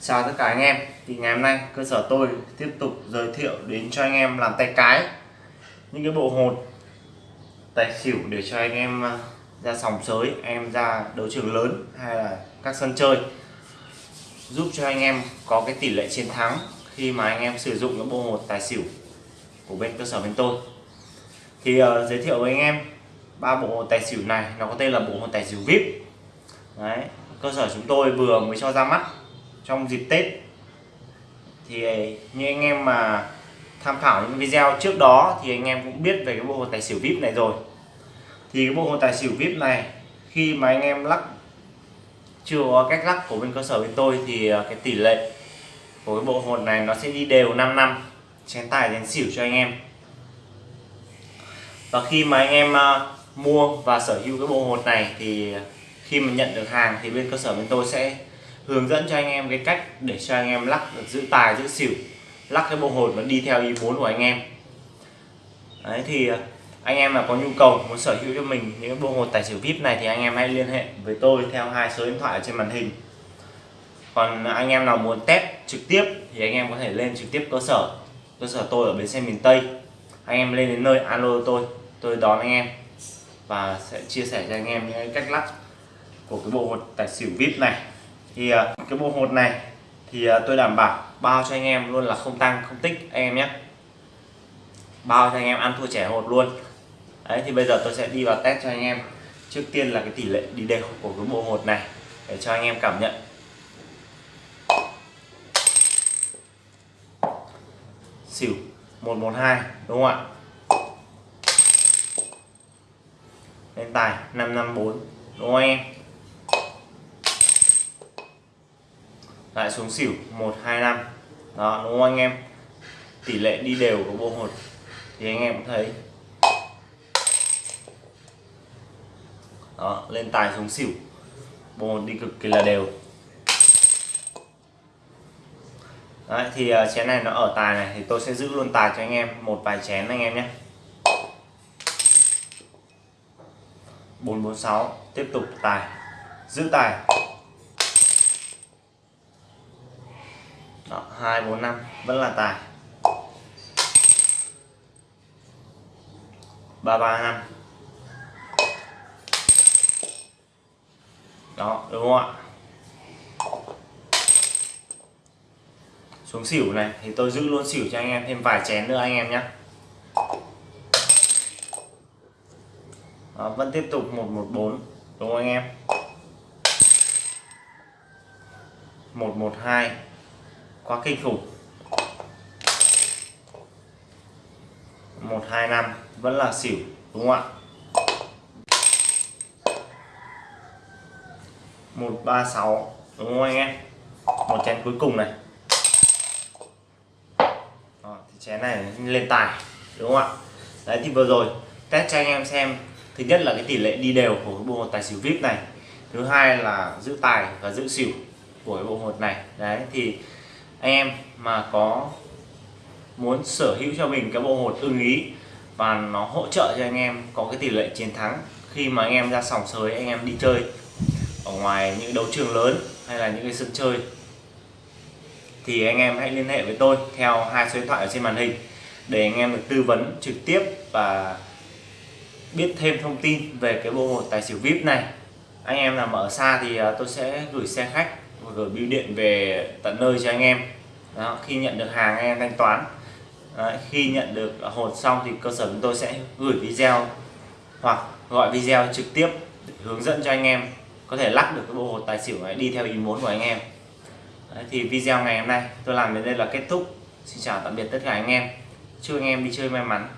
Chào tất cả anh em. Thì ngày hôm nay cơ sở tôi tiếp tục giới thiệu đến cho anh em làm tay cái những cái bộ hột tài xỉu để cho anh em à, ra sòng sới anh em ra đấu trường lớn hay là các sân chơi. Giúp cho anh em có cái tỷ lệ chiến thắng khi mà anh em sử dụng cái bộ hột tài xỉu của bên cơ sở bên tôi. Thì uh, giới thiệu với anh em ba bộ hột tài xỉu này. Nó có tên là bộ hột tài xỉu vip. Đấy cơ sở chúng tôi vừa mới cho ra mắt trong dịp Tết. Thì ờ, như anh em mà tham khảo những video trước đó thì anh em cũng biết về cái bộ hồn tài xỉu vip này rồi. Thì cái bộ hồn tài xỉu vip này, khi mà anh em lắc, chưa có cách lắc của bên cơ sở bên tôi thì ờ, cái tỷ lệ của cái bộ hồn này nó sẽ đi đều 5 năm, chén tài, chén xỉu cho anh em. Và khi mà anh em ờ, mua và sở hữu cái bộ hột này thì khi mà nhận được hàng thì bên cơ sở bên tôi sẽ hướng dẫn cho anh em cái cách để cho anh em lắc được giữ tài, giữ xỉu, lắc cái bộ hồn nó đi theo ý muốn của anh em. Đấy, thì à, anh em mà có nhu cầu, muốn sở hữu cho mình những bộ hồn tài xỉu vip này thì anh em hãy liên hệ với tôi theo hai số điện thoại ở trên màn hình. Còn anh em nào muốn test trực tiếp thì anh em có thể lên trực tiếp cơ sở cơ sở tôi ở bến xe miền tây. Anh em lên đến nơi, alo tôi tôi đón anh em và sẽ chia sẻ cho anh em những cách lắc của cái bộ hột tài xỉu vip này thì ờ, cái bộ hột này thì ờ, tôi đảm bảo bao cho anh em luôn là không tăng, không tích anh em nhé. Bao cho anh em ăn thua trẻ hột luôn. Đấy, thì bây giờ tôi sẽ đi vào test cho anh em. Trước tiên là cái tỷ lệ đi đều của cái bộ hột này để cho anh em cảm nhận. Xỉu 112 đúng không ạ? Lên tài 554 đúng không anh em? Lại xuống xỉu 125 đó đúng không anh em? Tỷ lệ đi đều của bộ hột. Thì anh em cũng thấy. Đó lên tài xuống xỉu. Bộ hột đi cực kỳ là đều. Đấy, thì uh, chén này nó ở tài này thì tôi sẽ giữ luôn tài cho anh em một vài chén anh em nhé. 446 tiếp tục tài. Giữ tài. 2 4 5 vẫn là tài. 3 3 5 đó đúng không ạ? Xuống xỉu này thì tôi giữ luôn xỉu cho anh em thêm vài chén nữa anh em nhé. Đó, vẫn tiếp tục 114 đúng không anh em? 112 quá kinh khủng. 125 vẫn là xỉu đúng không ạ? 136 đúng không anh em? Một chén cuối cùng này. Đó, thì chén này lên tài đúng không ạ? Đấy thì vừa rồi test cho anh em xem. Thứ nhất là cái tỷ lệ đi đều của cái bộ hột tài xỉu vip này. Thứ hai là giữ tài và giữ xỉu của cái bộ hột này. Đấy thì anh em mà có muốn sở hữu cho mình cái bộ hột ưng ý và nó hỗ trợ cho anh em có cái tỷ lệ chiến thắng khi mà anh em ra sòng sới, anh em đi chơi ở ngoài những đấu trường lớn hay là những cái sân chơi, thì anh em hãy liên hệ với tôi theo hai số điện thoại ở trên màn hình để anh em được tư vấn trực tiếp và biết thêm thông tin về cái bộ hột tài xỉu vip này. Anh em nào mà ở xa thì à, tôi sẽ gửi xe khách gửi bưu điện về tận nơi cho anh em. Đó, khi nhận được hàng anh em thanh toán. Đấy, khi nhận được hột xong thì cơ sở chúng tôi sẽ gửi video hoặc gọi video trực tiếp để hướng dẫn cho anh em có thể lắc được cái bộ hột tài xỉu này đi theo ý muốn của anh em. Đấy, thì video ngày hôm nay tôi làm đến đây là kết thúc. Xin chào tạm biệt tất cả anh em. Chúc anh em đi chơi may mắn.